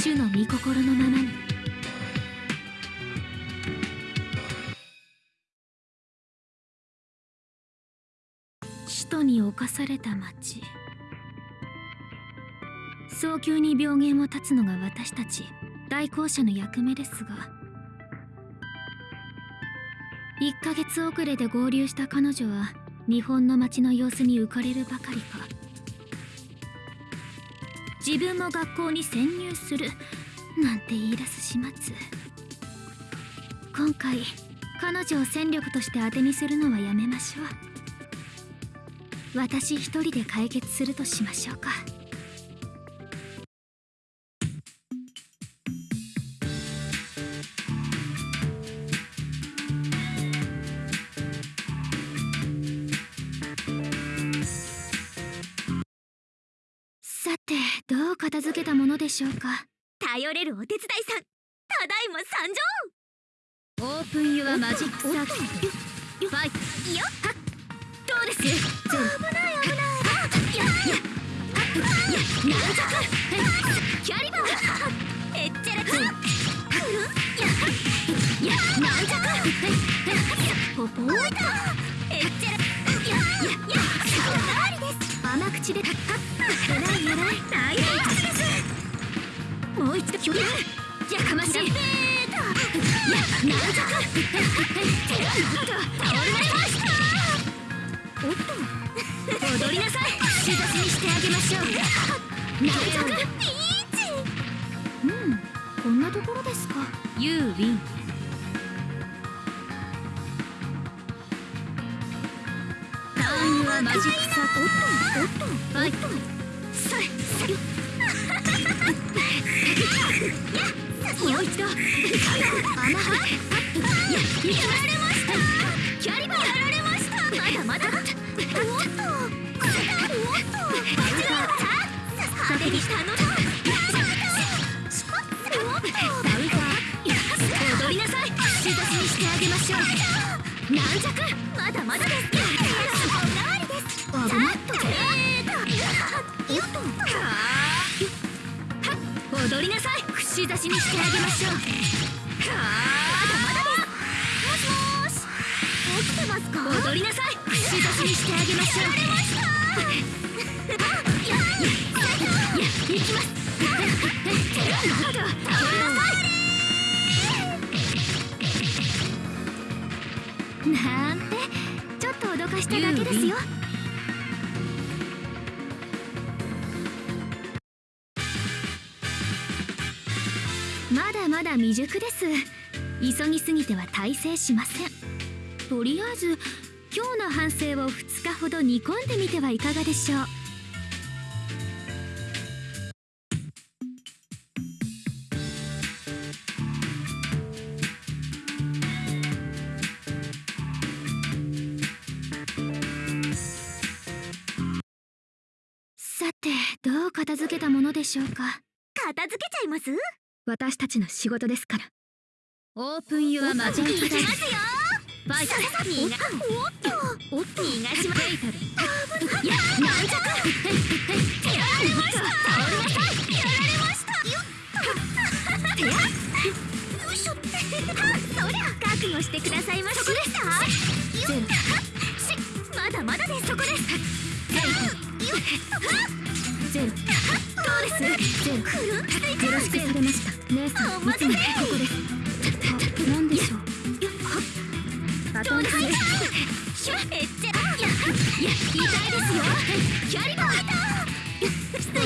主の御心のままに。使徒に侵された町。早急に病原を断つのが私たち代行者の役目ですが。1ヶ月遅れで合流した彼女は日本の街の様子に浮かれるばかりか。自分も学校に潜入する。なんて言い出す始末。今回彼女を戦力として当てにするのはやめましょう。私一人で解決するとしましょうか。どう片付けたものでしょうか？頼れるお手伝いさん。ただいま参上。オープンユアマジックサーキット。ファイトよっどうです？危ない危ないややや軟弱キャリバーへっちゃらちくるんやや軟弱ポポーへっちゃらやややおかわりです甘口でたった偉い。偉い。大変ですもう一度距離やかましい。や軟弱倒れましたおっと踊りなさい。仕出しにしてあげましょう軟弱ピーチうんこんなところですかまだまだです。踊りなさい。串刺し。にしてあげまし。ょうまだまだもしもーし起きてますか踊りなさい串刺しにし。てあげまし。ょういや行きますなんてちょっと脅かしただけですよまだまだ未熟です。急ぎすぎては大成しません。とりあえず今日の反省を2日ほど煮込んでみてはいかがでしょう。さてどう片付けたものでしょうか？片付けちゃいます？私たちの仕事ですから。オープンユアマジックいきますよファイト逃がおっと。おっと。逃がしまや軟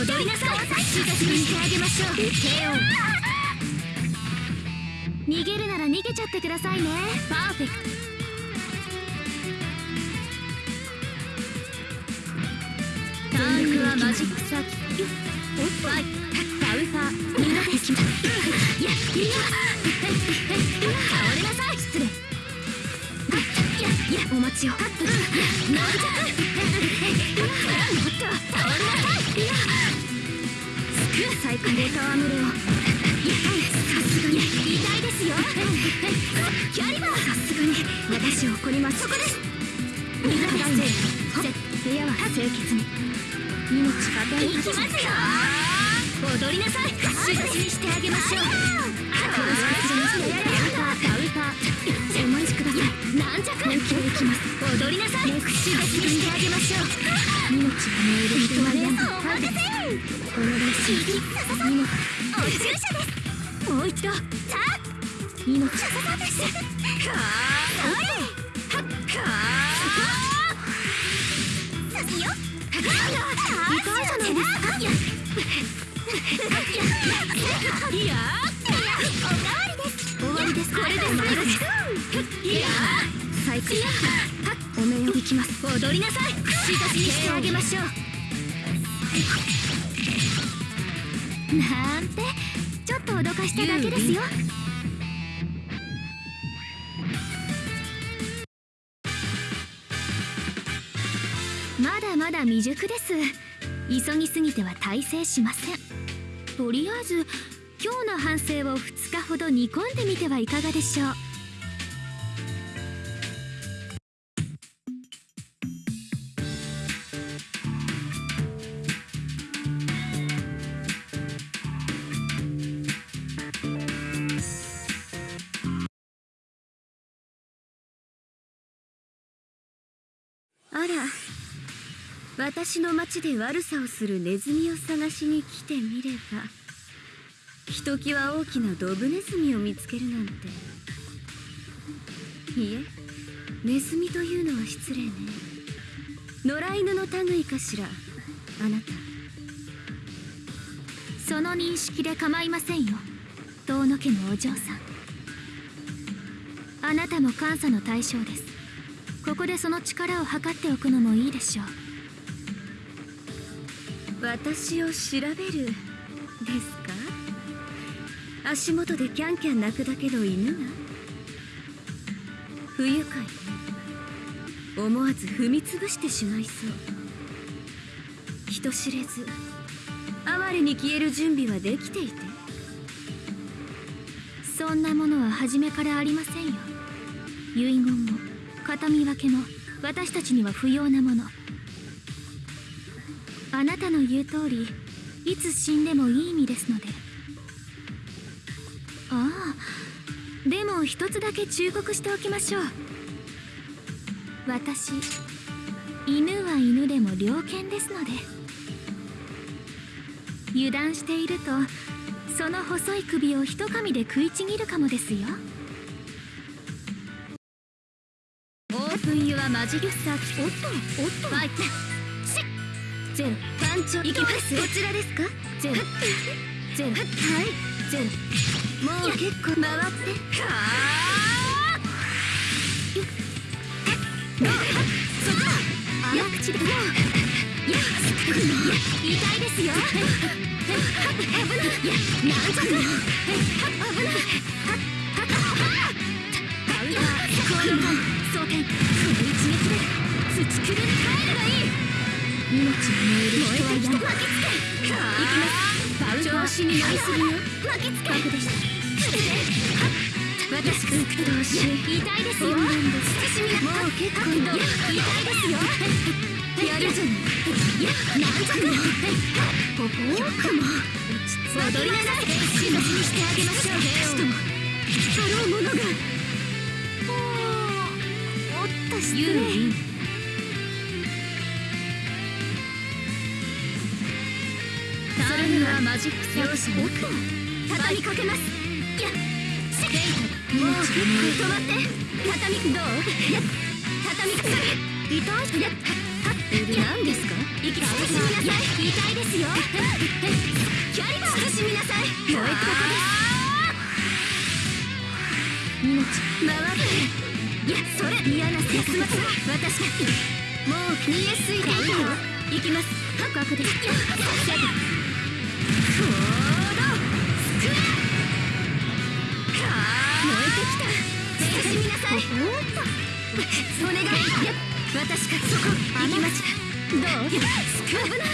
踊りなさい仕出しにしてあげましょう KO 逃げるなら逃げちゃってくださいねパーフェクトターンユアマジックサーキットおっぱいカウンターみんなで行きますいやいや倒れなさい失礼いやいやお待ちを。軟弱もっと倒れなさいいやスクーサイクレーターアムレオいやさすがに。痛いですよさすがに私怒りますそこですみんです部屋は清潔に命かけいきますよ踊りなさい串刺しにしてあげましょう殺しくするやれカウターカウンターお待ちください軟弱本気でいきます踊りなさい串刺しにしてあげましょう命が燃える人は病んだお任せこの練習にもお注射ですもう一度さあ命さささですかそれーかさすよ痛いじゃないですかいやいやおかわりです終わりですこれで最後です。最高お面を行きます踊りなさい串刺しにしてあげましょうなんてちょっと脅かしただけですよ。まだまだ未熟です急ぎすぎては大成しません。とりあえず今日の反省を2日ほど煮込んでみてはいかがでしょう。ら。私の町で悪さをするネズミを探しに来てみればひときわ大きなドブネズミを見つけるなんて。いえネズミというのは失礼ね。野良犬の類かしらあなた。その認識で構いませんよ遠野家のお嬢さん。あなたも監査の対象です。ここでその力を測っておくのもいいでしょう。私を調べるですか？足元でキャンキャン鳴くだけの犬が？不愉快。思わず踏みつぶしてしまいそう。人知れず哀れに消える準備はできていて。そんなものは初めからありませんよ。遺言も。形見分けも私たちには不要なもの。あなたの言う通りいつ死んでもいい意味ですので。ああでも一つだけ忠告しておきましょう。私犬は犬でも猟犬ですので。油断しているとその細い首を一噛みで食いちぎるかもですよ。オープンユアマジギュッサーおっと。おっと。ファイトゼロ番長行きますこちらですかゼロゼロはいゼロもう結構回ってはあよっどうそこ早口でもういや痛いですよ危ないなんじゃ危ないンターコールタン装填この一撃で土くるに帰ればいい命が燃える人は嫌だ巻きつけ行きます調子に乗りすぎよ巻きつけ僕でした私くっとし痛いですよもう結構痛いですよやるじゃないやなんじゃないここかも踊りなさい。死のにしてあげましょうしかもあろうものがおっと失礼それにはマジック容赦なく畳みかけますいやシェもう止まって畳みどういや畳みかけ痛いいやはっ何ですか息慎みなさい。痛いですよキャリバー慎みなさいもう一度こ命回ってやそれ嫌なせ休ませ私がもう見えすいていたよ行きます覚悟ですいやセブン行動スクエア燃えてきた慎みなさいお願いや私がそこ行きますどうスク危な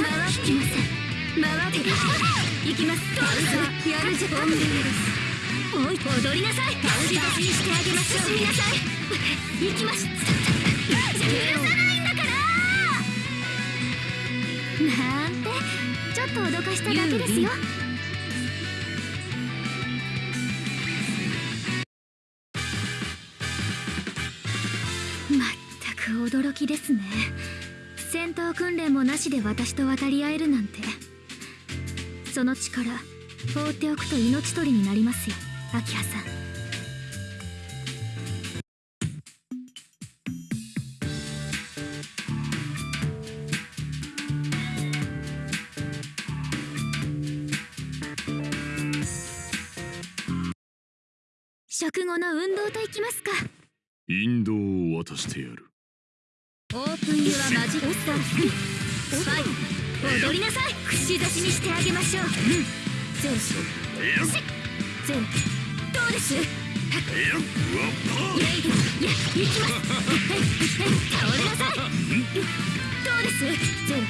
回ってきません回ってきません行きますどうぞ。やるじゃ本命ですおい踊りなさい。し出しにしてあげましょう。しなさい行きます許さないん。だからなんてちょっと脅かしただけですよ。まったく驚きですね。戦闘訓練もなしで私と渡り合えるなんて。その力放っておくと命取りになりますよ明葉さん。食後の運動といきますか。引導を渡してやる。オープンユアマジックスター。スパイ踊りなさい。串刺しにしてあげましょう。ゼロゼどうですイレイドいや行きます倒れなさいどうですゼロ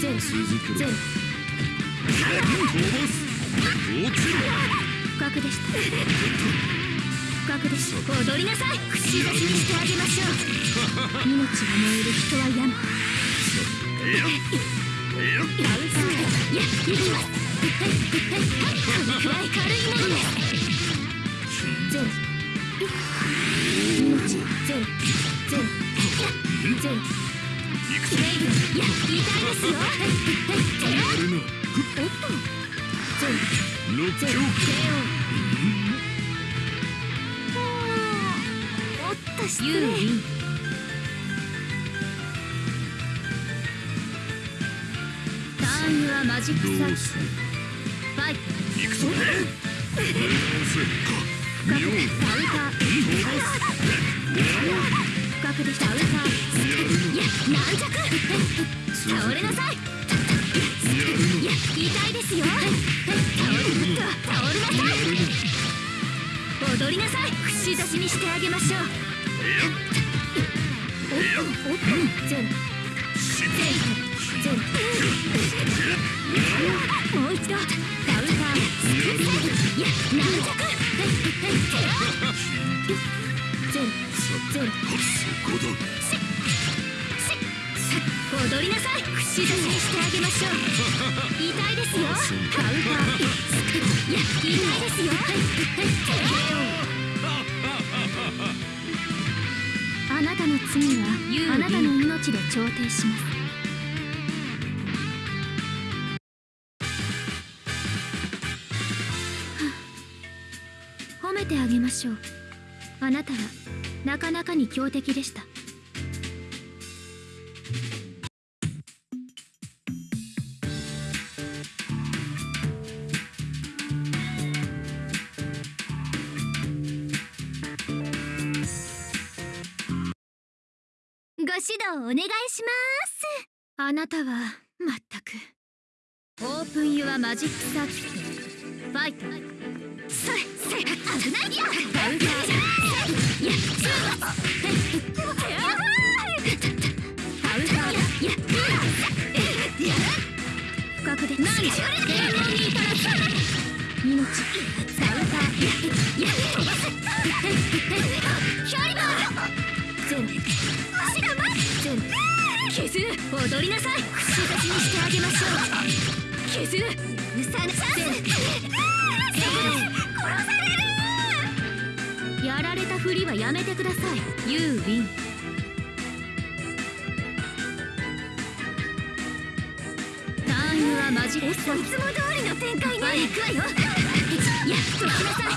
ゼロ続けろゼロ飛ばす落ちろ不覚でした不覚です踊りなさい串刺しにしてあげましょう命が燃える人は山いや、行きます。このくらい軽いものです。ゼロ。命ゼロ。ゼロ。ゼロ。行くぞいや、痛いですマジックサービス。ファイト。行くぞどうせか深く妙でダウター深くでダウターいや軟弱倒れなさいいや痛いですよ倒れ倒れなさい踊りなさい串刺しにしてあげましょうおっとおっとゼロゼロもう一度ダウター軟弱踊りなさい串刺しにしてあげましょう痛いですよカウンターいや痛いですよあなたの罪はあなたの命で調停します。しょう。あなたはなかなかに強敵でした。ご指導お願いします。あなたはまったく。オープンユアマジックサーキット。ファイト。それそれ危ないよダウンターいや中カウンターいやいや深くで何しゃれでいいから命ダウンターいやいや飛ばせキャリバーゼロゼロ削る踊りなさい串刺しにしてあげましょう削るうさなチャンス殺されるやられたふりはやめてくださいユーウィン。ターンユアマジいつも通りの展開ね。行くわよい。や解きなさい。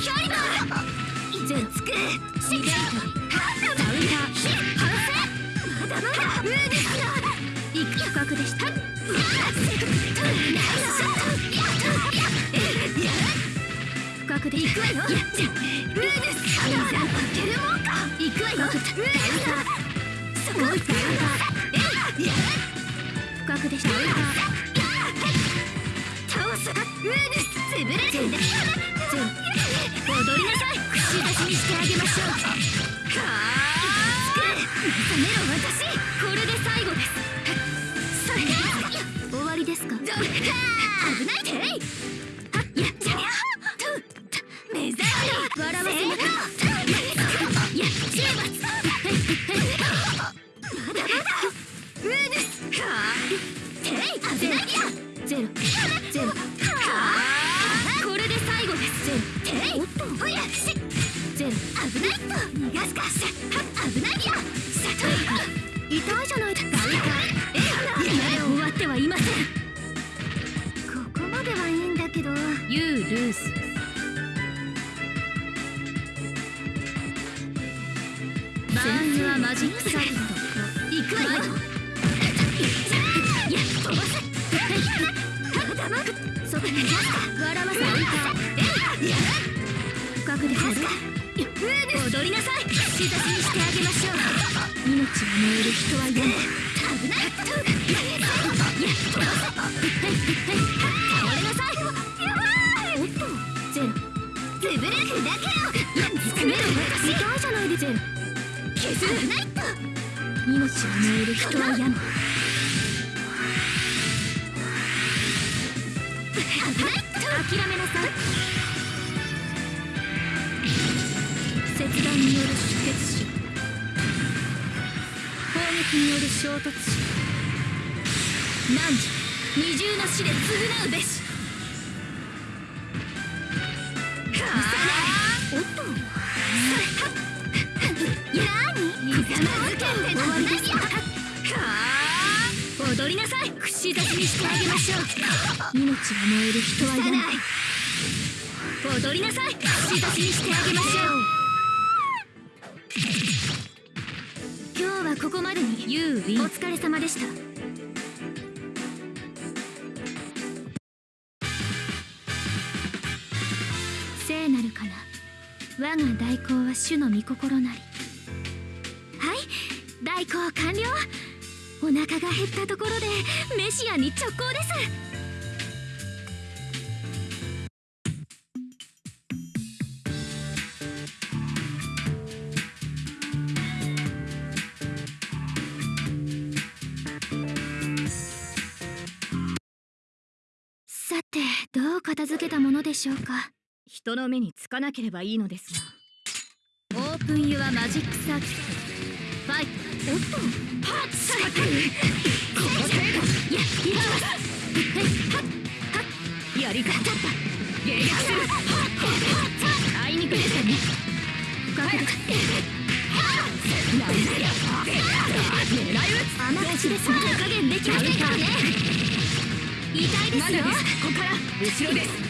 キャリつくシゲートダウンター反省まだまだウーですよ行く深くでした深くで行くわよいやウーですいざ負けるもんか行くわよダウンターもう一ダウンターえい深くでしたダウンター倒すウーです潰れるんだゼロ踊りなさい串出しにしてあげましょうはあ冷めろ私これで最後ですそれ終わりですか危ないてい命が燃える人は嫌だ危ない倒れなさいやばいおっとゼロ潰れるだけよいや詰めないでゼロ削るないと命が燃える人は嫌だ危ないと諦めなさい切断による出血死撃による衝突死汝二重の死で償うべし。おっと。で終わりですや踊りなさい。串刺しにしてあげましょう。命が燃える人は嫌だ踊りなさい。串刺しにして。あ You win お疲れ様でした。聖なるかな。我が代行は主の御心なり。はい代行完了。お腹が減ったところでメシアに直行です。でしょうか？人の目につかなければいいのですが。オープンユアマジックサーキット。ファイトおっとはっさこの程度い。やい。やはっはっやり方だった迎撃するはっはっあい。にくでしたね深くですなんだよ狙い。撃つ甘口です手加減できませんからね痛い。ですよここから後ろです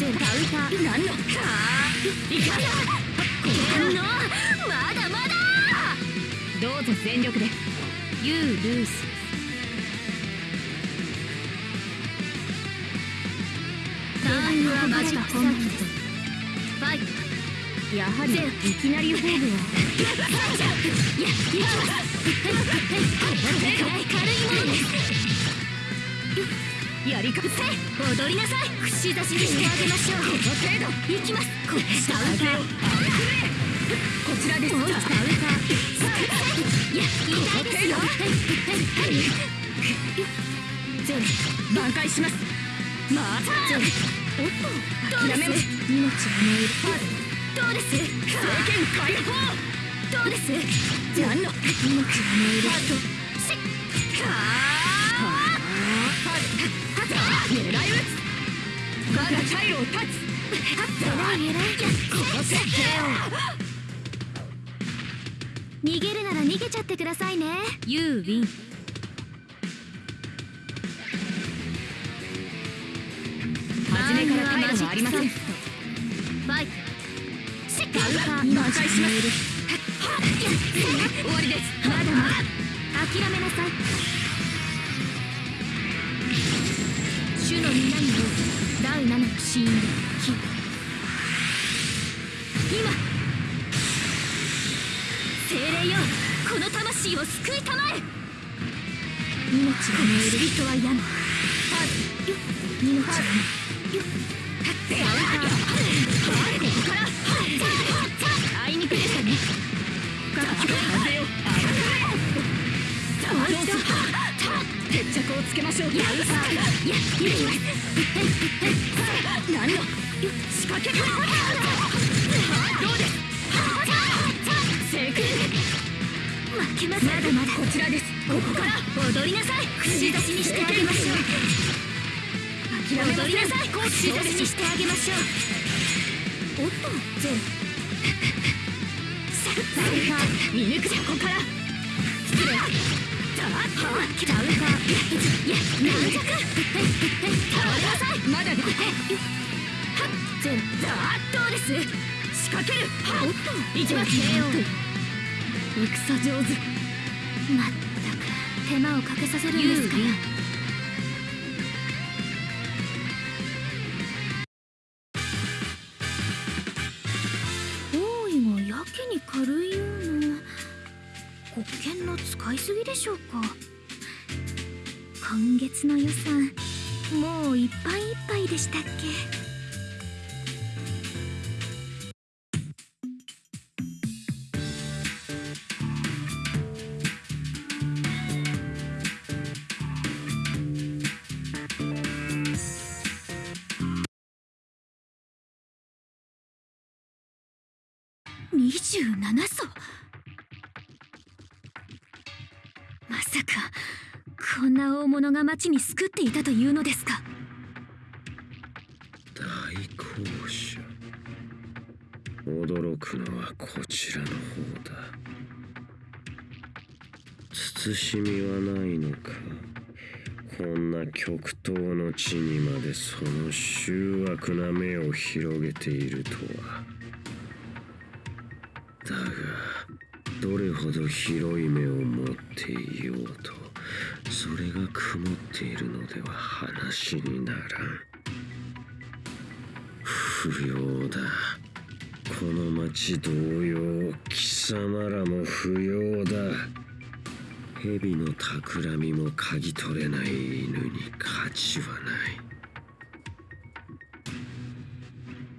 おっとしゼカウター何のかいかな天皇まだまだどうぞ全力で You lose ターンはマジックサーキットファイトやはりいきなりフォームはやいやいや軽いものですやりかせ踊りなさい串刺しにしてあげましょうこの程度いきます？これ下歌こちらです？下歌いや痛いです？よゼロ挽回します？またおっと諦めます？命が燃えるどうです？政権解放どうです？何の命が燃えるとしっはあ狙い撃つ。逃げるなら逃げちゃってくださいね。You win 初めから態度はありません。ファイトしっかり。挽回します終わりです。まだまだ。諦めなさい主の皆による第七の死因で火今精霊よこの魂を救いたまえ。命が燃える人は病むはず荷物はよっカウンターここからあいにくでしたね各機風よもう一度決着をつけましょう。カウンターいや行きます何の仕掛けかどうです正解負けますまだまだこちらですここから踊りなさい口出しにしてあげましょう踊りなさい口出しにしてあげましょうおっとゼロさあ見抜くじゃここから失礼まっゼロだどうです仕掛けるはっおっと行きます戦上手まったく手間をかけさせるんですから今月の予算もういっぱいいっぱいでしたっけ？町に救っていたというのですか？大公社驚くのはこちらの方だ。慎みはないのか。こんな極東の地にまでその醜悪な目を広げているとは。だがどれほど広い目を持っていようと。それが曇っているのでは話にならん。不要だ。この町同様貴様らも不要だ。蛇の企みも嗅ぎ取れない犬に価値はない。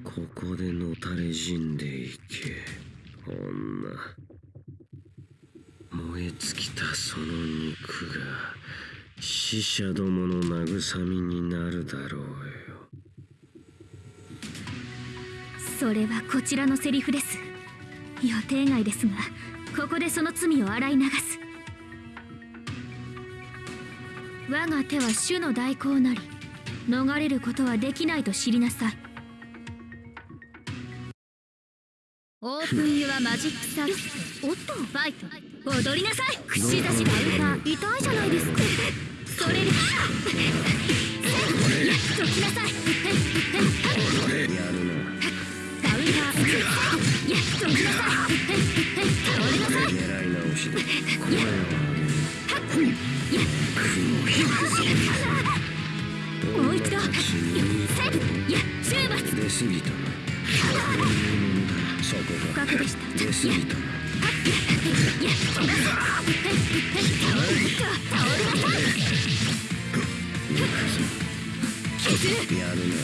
ここでのたれ死んでいけ。女。燃え尽きたその肉が死者どもの慰みになるだろうよ。それはこちらのセリフです。予定外ですがここでその罪を洗い流す。我が手は主の代行なり逃れることはできないと知りなさい。オープンユアマジックサービスおっとファイト。踊りなさい。串刺しカウンター痛いじゃないですか。それでやっときなさいやるなカウンター。やっときなさい倒れなさい狙い直しで声を上げる雲ひもう一度私にせいや終末そこが出過ぎたやるな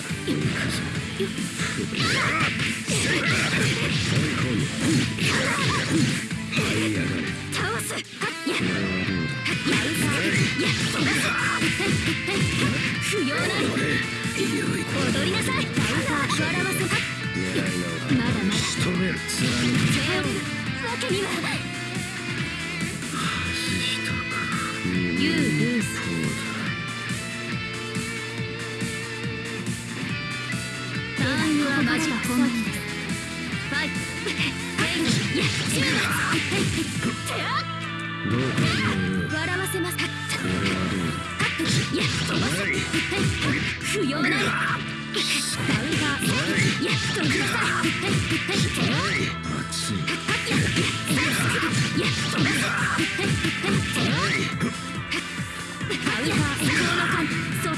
踊りなさ。い狙い直まだまだ。仕留める貫く背負うわけには外したか身もユールース一方だターンはマジックコンビですファイトやっちまどうかな笑わせますこれはどうだやっ飛ばす不要なりカウンターやっときなさい熱いやっ飛ばすカウンターそ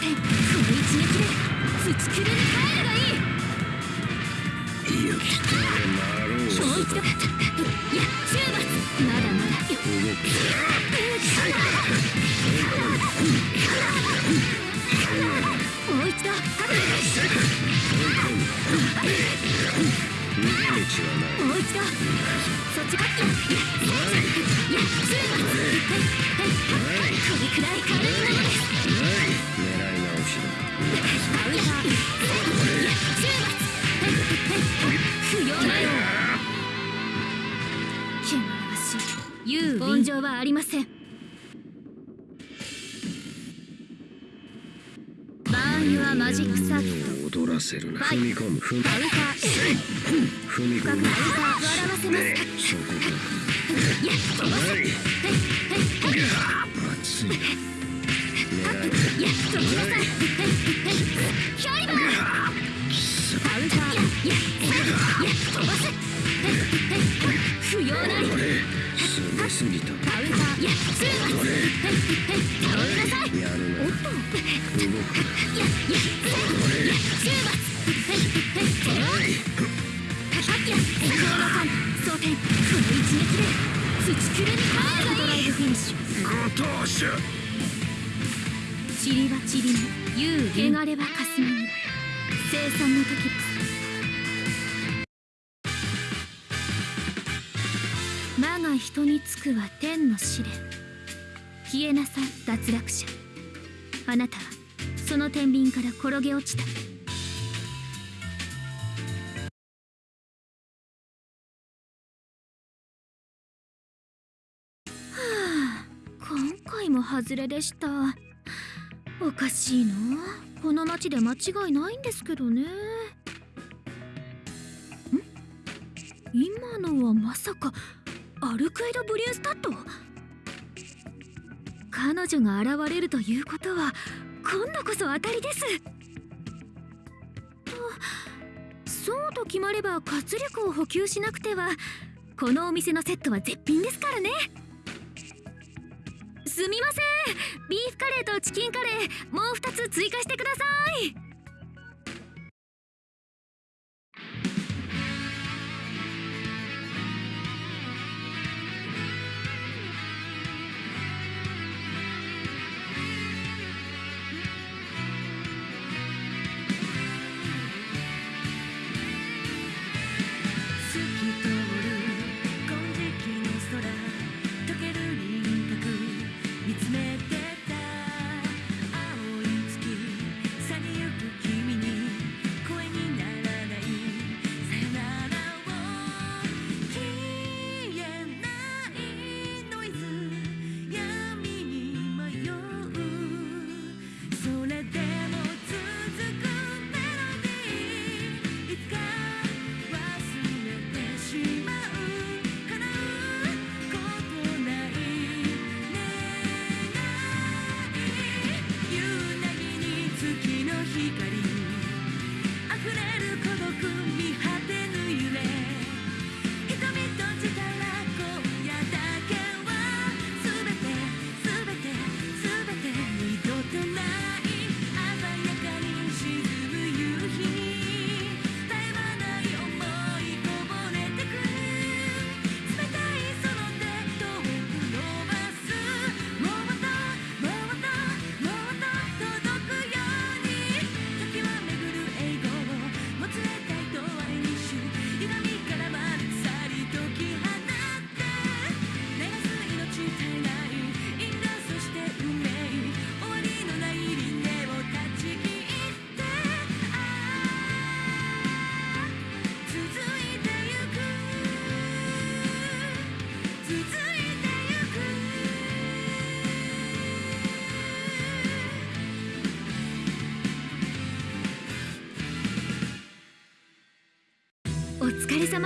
の。逃げ道はないもう一度。そっちかいやいやいやそれはこれくらい軽いものです狙い直しだカウンターいや終末不要なよ汚らしい言う温情はありませんバーンユアマジックサット。踊らせるなはい踏み込む踏みカウンター。踏み込む笑わせますそこかはい熱いやどきなさいキャリバーカウンターいやいや飛ばせ不要ない。これすごすぎたカウンターいや終末倒れなさいやるなおっと。動くいやいやいや終末はいいや先ほどさん装填この一撃で土くれにハードドライブフィニッシュご当主塵は塵に言う汚れは霞に生産の時人につくは天の試練。消えなさい脱落者。あなたはその天秤から転げ落ちた。はあ今回も外れでした。おかしいなこの町で間違いないんですけどね。ん？今のはまさかアルクエド・ブリュースタット彼女が現れるということは今度こそ当たりです。とそうと決まれば活力を補給しなくてはこのお店のセットは絶品ですからね。すみません。ビーフカレーとチキンカレーもう2つ追加してください。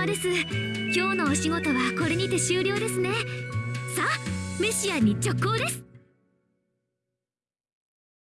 様です。今日のお仕事はこれにて終了ですね。さあメシアンに直行です。